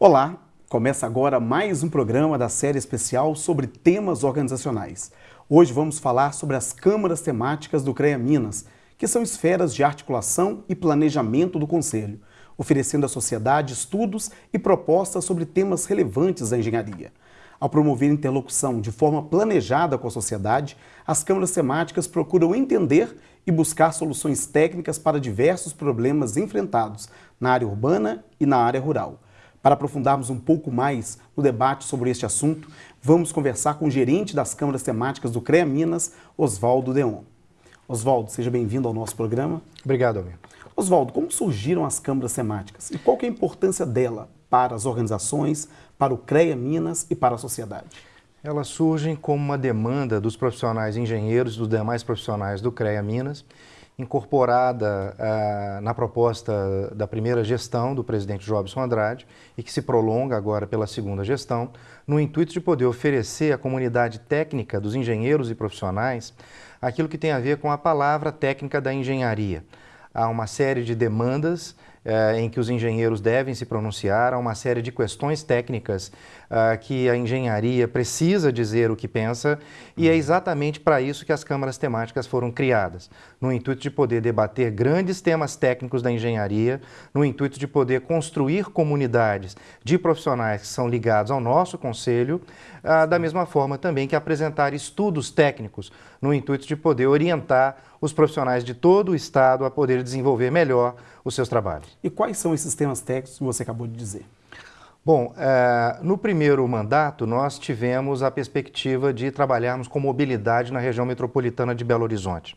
Olá, começa agora mais um programa da série especial sobre temas organizacionais. Hoje vamos falar sobre as câmaras temáticas do CREA Minas, que são esferas de articulação e planejamento do Conselho, oferecendo à sociedade estudos e propostas sobre temas relevantes da engenharia. Ao promover interlocução de forma planejada com a sociedade, as câmaras temáticas procuram entender e buscar soluções técnicas para diversos problemas enfrentados na área urbana e na área rural. Para aprofundarmos um pouco mais no debate sobre este assunto, vamos conversar com o gerente das câmaras temáticas do CREA Minas, Oswaldo Deon. Oswaldo, seja bem-vindo ao nosso programa. Obrigado, Almir. Oswaldo, como surgiram as câmaras temáticas e qual é a importância dela para as organizações, para o CREA Minas e para a sociedade? Elas surgem como uma demanda dos profissionais engenheiros e dos demais profissionais do CREA Minas incorporada ah, na proposta da primeira gestão do presidente Jobson Andrade e que se prolonga agora pela segunda gestão, no intuito de poder oferecer à comunidade técnica dos engenheiros e profissionais aquilo que tem a ver com a palavra técnica da engenharia. Há uma série de demandas eh, em que os engenheiros devem se pronunciar, há uma série de questões técnicas ah, que a engenharia precisa dizer o que pensa e é exatamente para isso que as câmaras temáticas foram criadas, no intuito de poder debater grandes temas técnicos da engenharia, no intuito de poder construir comunidades de profissionais que são ligados ao nosso conselho, ah, da mesma forma também que apresentar estudos técnicos, no intuito de poder orientar os profissionais de todo o Estado a poder desenvolver melhor os seus trabalhos. E quais são esses temas técnicos que você acabou de dizer? Bom, é, no primeiro mandato nós tivemos a perspectiva de trabalharmos com mobilidade na região metropolitana de Belo Horizonte.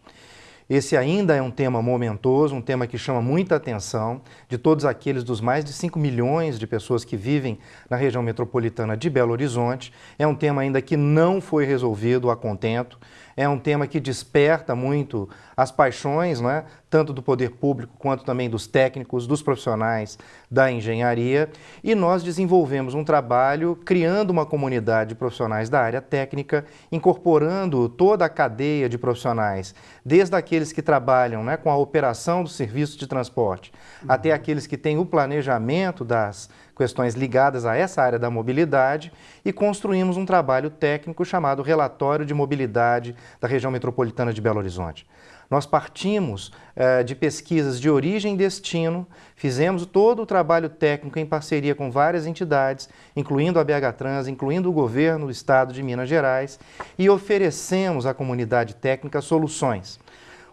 Esse ainda é um tema momentoso, um tema que chama muita atenção de todos aqueles dos mais de 5 milhões de pessoas que vivem na região metropolitana de Belo Horizonte. É um tema ainda que não foi resolvido a contento é um tema que desperta muito as paixões, né, tanto do poder público quanto também dos técnicos, dos profissionais da engenharia. E nós desenvolvemos um trabalho criando uma comunidade de profissionais da área técnica, incorporando toda a cadeia de profissionais, desde aqueles que trabalham né, com a operação do serviço de transporte, uhum. até aqueles que têm o planejamento das questões ligadas a essa área da mobilidade e construímos um trabalho técnico chamado Relatório de Mobilidade da Região Metropolitana de Belo Horizonte. Nós partimos eh, de pesquisas de origem e destino, fizemos todo o trabalho técnico em parceria com várias entidades, incluindo a BH Trans, incluindo o governo do estado de Minas Gerais, e oferecemos à comunidade técnica soluções.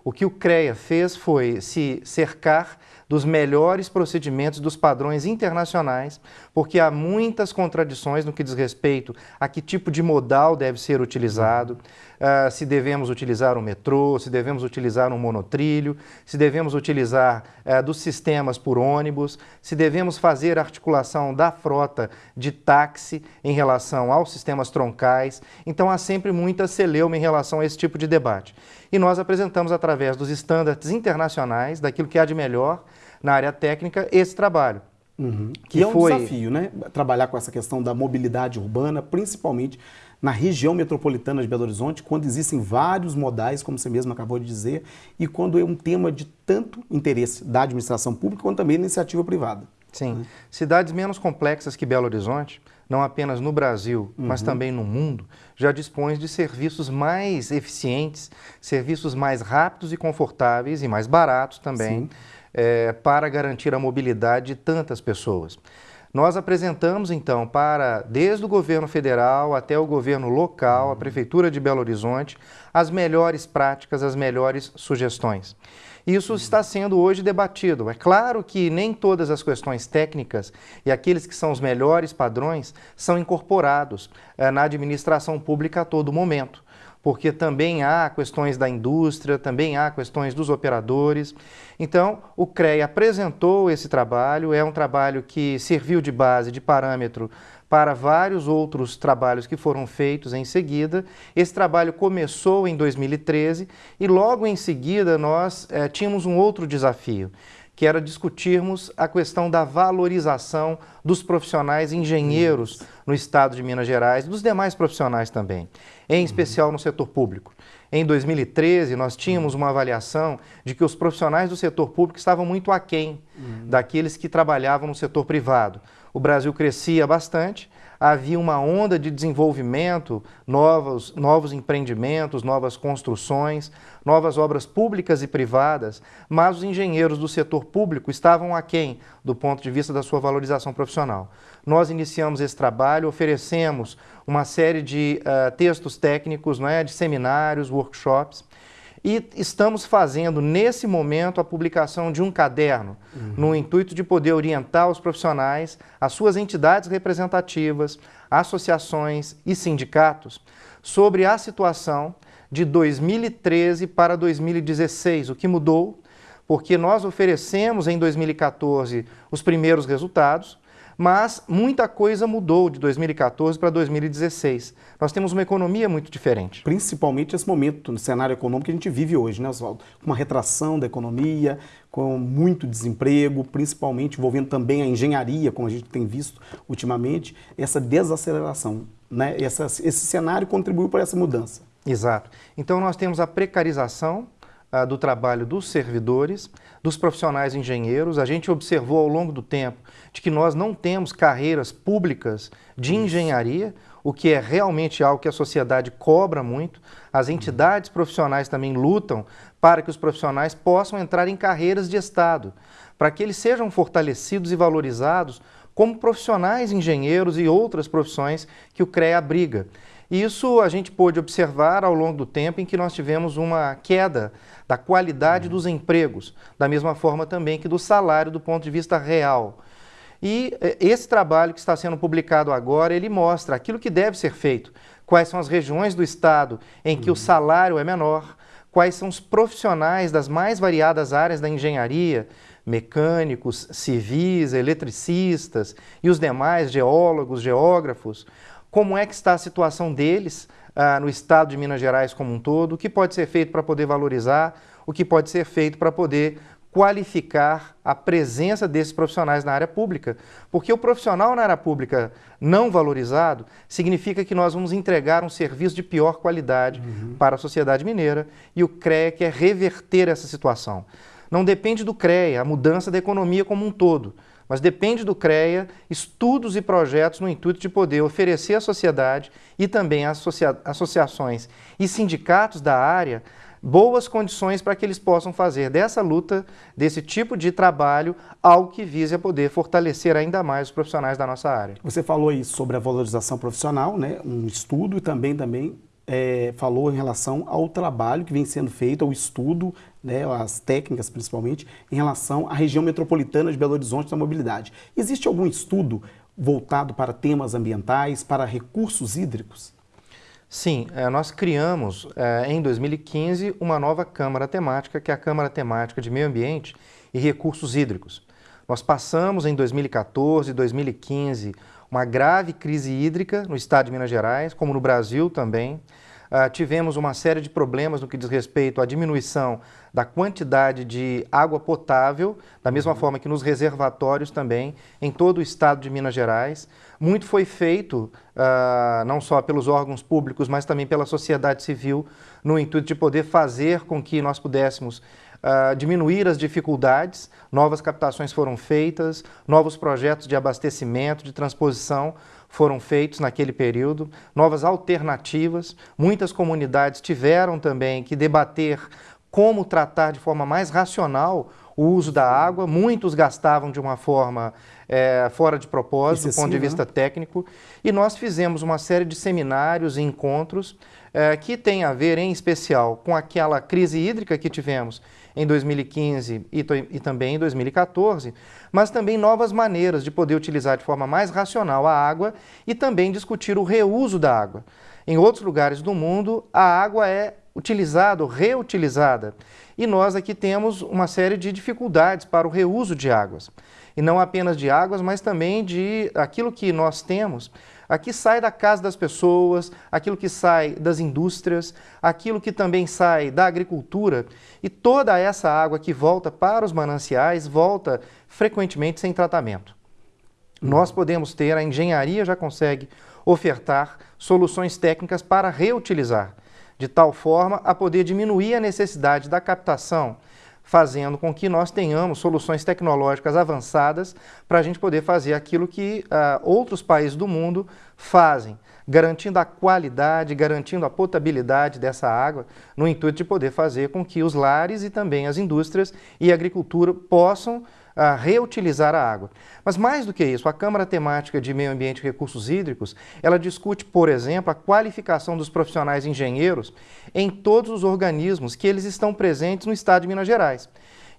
O que o CREA fez foi se cercar dos melhores procedimentos dos padrões internacionais, porque há muitas contradições no que diz respeito a que tipo de modal deve ser utilizado, uh, se devemos utilizar o metrô, se devemos utilizar um monotrilho, se devemos utilizar uh, dos sistemas por ônibus, se devemos fazer articulação da frota de táxi em relação aos sistemas troncais. Então há sempre muita celeuma em relação a esse tipo de debate. E nós apresentamos através dos estándares internacionais, daquilo que há de melhor, na área técnica esse trabalho. Uhum. Que, que é um foi... desafio, né? Trabalhar com essa questão da mobilidade urbana, principalmente na região metropolitana de Belo Horizonte, quando existem vários modais, como você mesmo acabou de dizer, e quando é um tema de tanto interesse da administração pública quanto também da iniciativa privada. Sim. Né? Cidades menos complexas que Belo Horizonte, não apenas no Brasil, uhum. mas também no mundo, já dispõem de serviços mais eficientes, serviços mais rápidos e confortáveis e mais baratos também. Sim é, para garantir a mobilidade de tantas pessoas. Nós apresentamos, então, para desde o governo federal até o governo local, a Prefeitura de Belo Horizonte, as melhores práticas, as melhores sugestões. Isso está sendo hoje debatido. É claro que nem todas as questões técnicas e aqueles que são os melhores padrões são incorporados é, na administração pública a todo momento porque também há questões da indústria, também há questões dos operadores. Então, o CREA apresentou esse trabalho, é um trabalho que serviu de base, de parâmetro para vários outros trabalhos que foram feitos em seguida. Esse trabalho começou em 2013 e logo em seguida nós é, tínhamos um outro desafio, que era discutirmos a questão da valorização dos profissionais engenheiros no estado de Minas Gerais, dos demais profissionais também, em especial no setor público. Em 2013, nós tínhamos uma avaliação de que os profissionais do setor público estavam muito aquém uhum. daqueles que trabalhavam no setor privado. o Brasil crescia bastante, havia uma onda de desenvolvimento, novos, novos empreendimentos, novas construções, novas obras públicas e privadas, mas os engenheiros do setor público estavam aquém do ponto de vista da sua valorização profissional. Nós iniciamos esse trabalho, oferecemos uma série de uh, textos técnicos, não é, de seminários, workshops, e estamos fazendo, nesse momento, a publicação de um caderno, uhum. no intuito de poder orientar os profissionais, as suas entidades representativas, associações e sindicatos, sobre a situação de 2013 para 2016, o que mudou, porque nós oferecemos em 2014 os primeiros resultados, mas muita coisa mudou de 2014 para 2016. Nós temos uma economia muito diferente. Principalmente esse momento no cenário econômico que a gente vive hoje, né, Oswaldo? Com uma retração da economia, com muito desemprego, principalmente envolvendo também a engenharia, como a gente tem visto ultimamente, essa desaceleração. Né? Essa, esse cenário contribuiu para essa mudança. Exato. Então nós temos a precarização ah, do trabalho dos servidores, dos profissionais engenheiros. A gente observou ao longo do tempo de que nós não temos carreiras públicas de engenharia, o que é realmente algo que a sociedade cobra muito. As entidades profissionais também lutam para que os profissionais possam entrar em carreiras de Estado, para que eles sejam fortalecidos e valorizados como profissionais engenheiros e outras profissões que o CREA abriga. Isso a gente pôde observar ao longo do tempo em que nós tivemos uma queda da qualidade dos empregos, da mesma forma também que do salário do ponto de vista real. E eh, esse trabalho que está sendo publicado agora, ele mostra aquilo que deve ser feito, quais são as regiões do estado em que uhum. o salário é menor, quais são os profissionais das mais variadas áreas da engenharia, mecânicos, civis, eletricistas e os demais geólogos, geógrafos, como é que está a situação deles ah, no estado de Minas Gerais como um todo, o que pode ser feito para poder valorizar, o que pode ser feito para poder qualificar a presença desses profissionais na área pública. Porque o profissional na área pública não valorizado significa que nós vamos entregar um serviço de pior qualidade uhum. para a sociedade mineira e o CREA quer reverter essa situação. Não depende do CREA, a mudança da economia como um todo, mas depende do CREA estudos e projetos no intuito de poder oferecer à sociedade e também às associa associações e sindicatos da área boas condições para que eles possam fazer dessa luta, desse tipo de trabalho, algo que vise a poder fortalecer ainda mais os profissionais da nossa área. Você falou aí sobre a valorização profissional, né? um estudo e também, também é, falou em relação ao trabalho que vem sendo feito, ao estudo, né, as técnicas principalmente, em relação à região metropolitana de Belo Horizonte da mobilidade. Existe algum estudo voltado para temas ambientais, para recursos hídricos? Sim, é, nós criamos é, em 2015 uma nova Câmara Temática, que é a Câmara Temática de Meio Ambiente e Recursos Hídricos. Nós passamos em 2014 e 2015 uma grave crise hídrica no estado de Minas Gerais, como no Brasil também. Uh, tivemos uma série de problemas no que diz respeito à diminuição da quantidade de água potável, da mesma uhum. forma que nos reservatórios também, em todo o estado de Minas Gerais. Muito foi feito, uh, não só pelos órgãos públicos, mas também pela sociedade civil, no intuito de poder fazer com que nós pudéssemos uh, diminuir as dificuldades, novas captações foram feitas, novos projetos de abastecimento, de transposição foram feitos naquele período, novas alternativas. Muitas comunidades tiveram também que debater como tratar de forma mais racional o uso da água. Muitos gastavam de uma forma é, fora de propósito, do ponto de vista né? técnico. E nós fizemos uma série de seminários e encontros é, que têm a ver, em especial, com aquela crise hídrica que tivemos em 2015 e, e também em 2014, mas também novas maneiras de poder utilizar de forma mais racional a água e também discutir o reuso da água. Em outros lugares do mundo, a água é utilizada reutilizada. E nós aqui temos uma série de dificuldades para o reuso de águas. E não apenas de águas, mas também de aquilo que nós temos Aqui sai da casa das pessoas, aquilo que sai das indústrias, aquilo que também sai da agricultura e toda essa água que volta para os mananciais volta frequentemente sem tratamento. Nós podemos ter, a engenharia já consegue ofertar soluções técnicas para reutilizar, de tal forma a poder diminuir a necessidade da captação fazendo com que nós tenhamos soluções tecnológicas avançadas para a gente poder fazer aquilo que uh, outros países do mundo fazem, garantindo a qualidade, garantindo a potabilidade dessa água, no intuito de poder fazer com que os lares e também as indústrias e a agricultura possam a reutilizar a água. Mas mais do que isso, a Câmara Temática de Meio Ambiente e Recursos Hídricos, ela discute, por exemplo, a qualificação dos profissionais engenheiros em todos os organismos que eles estão presentes no estado de Minas Gerais.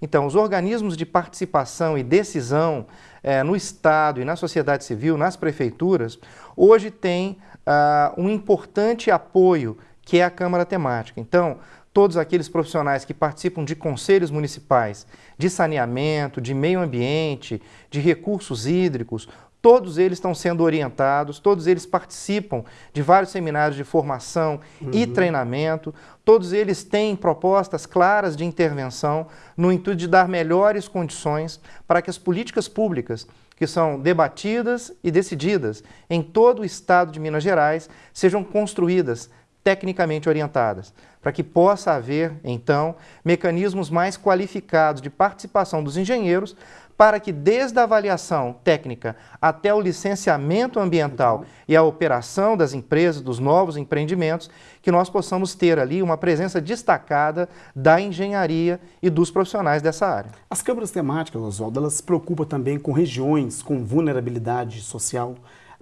Então, os organismos de participação e decisão eh, no Estado e na sociedade civil, nas prefeituras, hoje têm uh, um importante apoio que é a Câmara Temática. Então, todos aqueles profissionais que participam de conselhos municipais de saneamento, de meio ambiente, de recursos hídricos, todos eles estão sendo orientados, todos eles participam de vários seminários de formação uhum. e treinamento, todos eles têm propostas claras de intervenção no intuito de dar melhores condições para que as políticas públicas que são debatidas e decididas em todo o estado de Minas Gerais sejam construídas tecnicamente orientadas, para que possa haver, então, mecanismos mais qualificados de participação dos engenheiros, para que desde a avaliação técnica até o licenciamento ambiental e a operação das empresas, dos novos empreendimentos, que nós possamos ter ali uma presença destacada da engenharia e dos profissionais dessa área. As câmaras temáticas, Oswaldo, elas se preocupam também com regiões com vulnerabilidade social,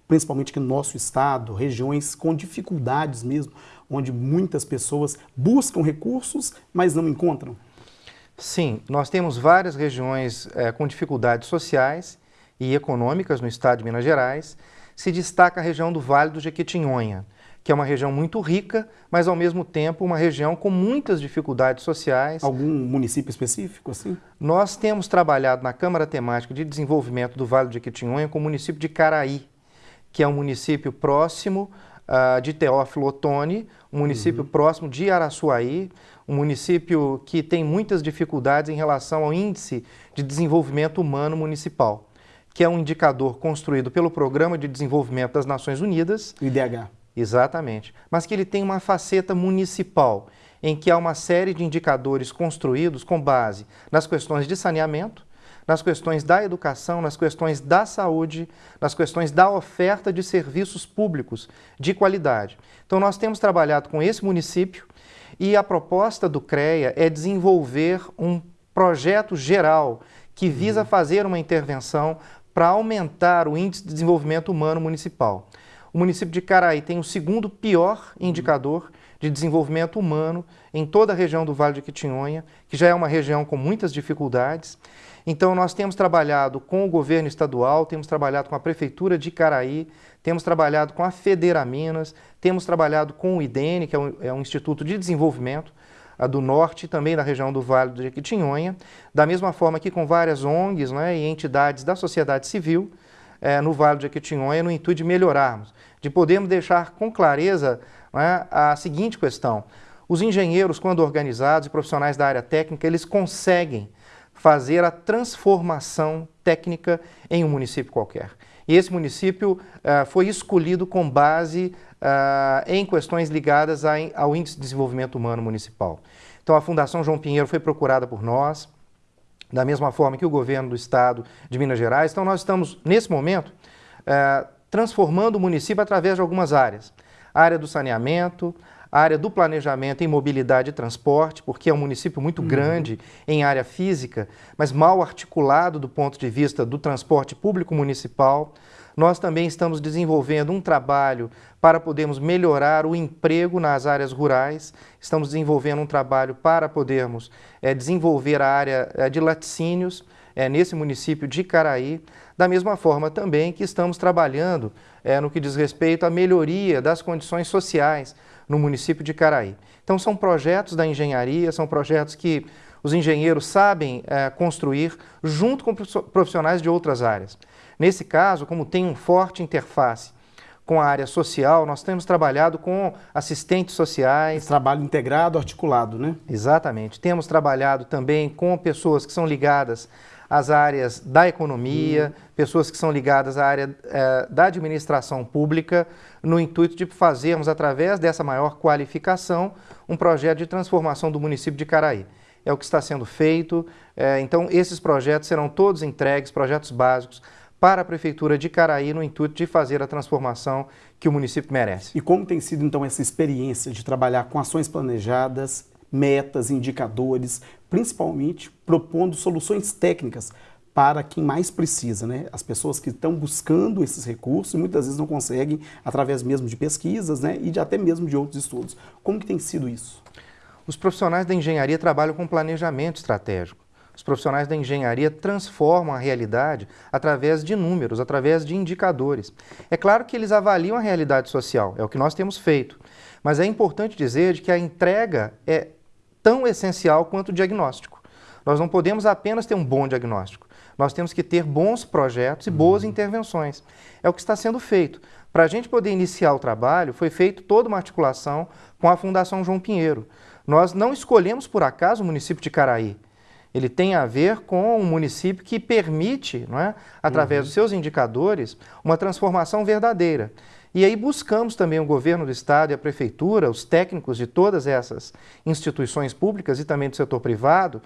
principalmente aqui no nosso estado, regiões com dificuldades mesmo, onde muitas pessoas buscam recursos, mas não encontram? Sim, nós temos várias regiões é, com dificuldades sociais e econômicas no estado de Minas Gerais. Se destaca a região do Vale do Jequitinhonha, que é uma região muito rica, mas ao mesmo tempo uma região com muitas dificuldades sociais. Algum município específico assim? Nós temos trabalhado na Câmara Temática de Desenvolvimento do Vale do Jequitinhonha com o município de Caraí, que é um município próximo uh, de Teófilo Otoni, um município uhum. próximo de Araçuaí, um município que tem muitas dificuldades em relação ao índice de desenvolvimento humano municipal, que é um indicador construído pelo Programa de Desenvolvimento das Nações Unidas. IDH. Exatamente. Mas que ele tem uma faceta municipal, em que há uma série de indicadores construídos com base nas questões de saneamento, nas questões da educação, nas questões da saúde, nas questões da oferta de serviços públicos de qualidade. Então, nós temos trabalhado com esse município e a proposta do CREA é desenvolver um projeto geral que visa uhum. fazer uma intervenção para aumentar o índice de desenvolvimento humano municipal. O município de Caraí tem o segundo pior indicador de desenvolvimento humano em toda a região do Vale de Quitinhonha, que já é uma região com muitas dificuldades. Então, nós temos trabalhado com o governo estadual, temos trabalhado com a Prefeitura de Caraí, temos trabalhado com a Federa Minas, temos trabalhado com o IDENE, que é um, é um Instituto de Desenvolvimento do Norte e também da região do Vale do Jequitinhonha, da mesma forma que com várias ONGs né, e entidades da sociedade civil é, no Vale do Jequitinhonha, no intuito de melhorarmos, de podermos deixar com clareza né, a seguinte questão. Os engenheiros, quando organizados e profissionais da área técnica, eles conseguem fazer a transformação técnica em um município qualquer. E esse município uh, foi escolhido com base uh, em questões ligadas a, ao Índice de Desenvolvimento Humano Municipal. Então, a Fundação João Pinheiro foi procurada por nós, da mesma forma que o governo do Estado de Minas Gerais. Então, nós estamos, nesse momento, uh, transformando o município através de algumas áreas. A área do saneamento, a área do planejamento em mobilidade e transporte, porque é um município muito uhum. grande em área física, mas mal articulado do ponto de vista do transporte público municipal. Nós também estamos desenvolvendo um trabalho para podermos melhorar o emprego nas áreas rurais. Estamos desenvolvendo um trabalho para podermos é, desenvolver a área é, de laticínios é, nesse município de Caraí. Da mesma forma também que estamos trabalhando no que diz respeito à melhoria das condições sociais no município de Caraí. Então, são projetos da engenharia, são projetos que os engenheiros sabem é, construir junto com profissionais de outras áreas. Nesse caso, como tem um forte interface com a área social, nós temos trabalhado com assistentes sociais. Esse trabalho integrado, articulado, né? Exatamente. Temos trabalhado também com pessoas que são ligadas às áreas da economia, hum. pessoas que são ligadas à área é, da administração pública, no intuito de fazermos, através dessa maior qualificação, um projeto de transformação do município de Caraí. é o que está sendo feito. É, então, esses projetos serão todos entregues, projetos básicos, para a Prefeitura de Caraí no intuito de fazer a transformação que o município merece. E como tem sido então essa experiência de trabalhar com ações planejadas, metas, indicadores, principalmente propondo soluções técnicas para quem mais precisa, né? As pessoas que estão buscando esses recursos e muitas vezes não conseguem através mesmo de pesquisas, né? E de, até mesmo de outros estudos. Como que tem sido isso? Os profissionais da engenharia trabalham com planejamento estratégico. Os profissionais da engenharia transformam a realidade através de números, através de indicadores. É claro que eles avaliam a realidade social, é o que nós temos feito. Mas é importante dizer de que a entrega é tão essencial quanto o diagnóstico. Nós não podemos apenas ter um bom diagnóstico. Nós temos que ter bons projetos e boas uhum. intervenções. É o que está sendo feito. Para a gente poder iniciar o trabalho, foi feita toda uma articulação com a Fundação João Pinheiro. Nós não escolhemos por acaso o município de Caraí ele tem a ver com um município que permite, não é, através uhum. dos seus indicadores, uma transformação verdadeira. E aí buscamos também o governo do estado e a prefeitura, os técnicos de todas essas instituições públicas e também do setor privado,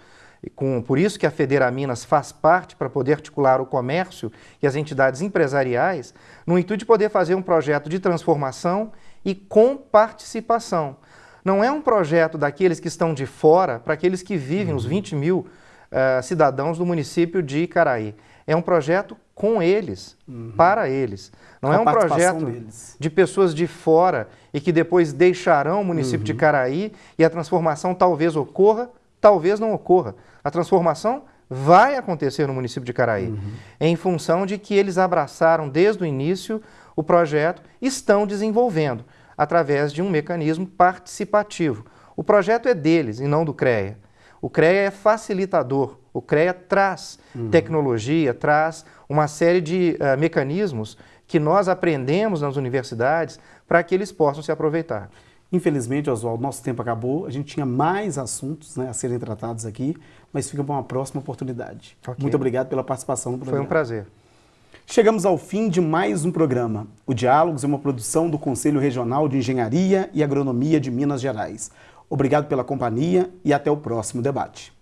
com, por isso que a Federa Minas faz parte para poder articular o comércio e as entidades empresariais, no intuito de poder fazer um projeto de transformação e com participação. Não é um projeto daqueles que estão de fora para aqueles que vivem, uhum. os 20 mil uh, cidadãos do município de Icaraí. É um projeto com eles, uhum. para eles. Não com é um projeto deles. de pessoas de fora e que depois deixarão o município uhum. de Icaraí e a transformação talvez ocorra, talvez não ocorra. A transformação vai acontecer no município de Caraí, uhum. em função de que eles abraçaram desde o início o projeto, estão desenvolvendo através de um mecanismo participativo. O projeto é deles e não do CREA. O CREA é facilitador, o CREA traz uhum. tecnologia, traz uma série de uh, mecanismos que nós aprendemos nas universidades para que eles possam se aproveitar. Infelizmente, Oswaldo, nosso tempo acabou. A gente tinha mais assuntos né, a serem tratados aqui, mas fica para uma próxima oportunidade. Okay. Muito obrigado pela participação no programa. Foi um prazer. Chegamos ao fim de mais um programa. O Diálogos é uma produção do Conselho Regional de Engenharia e Agronomia de Minas Gerais. Obrigado pela companhia e até o próximo debate.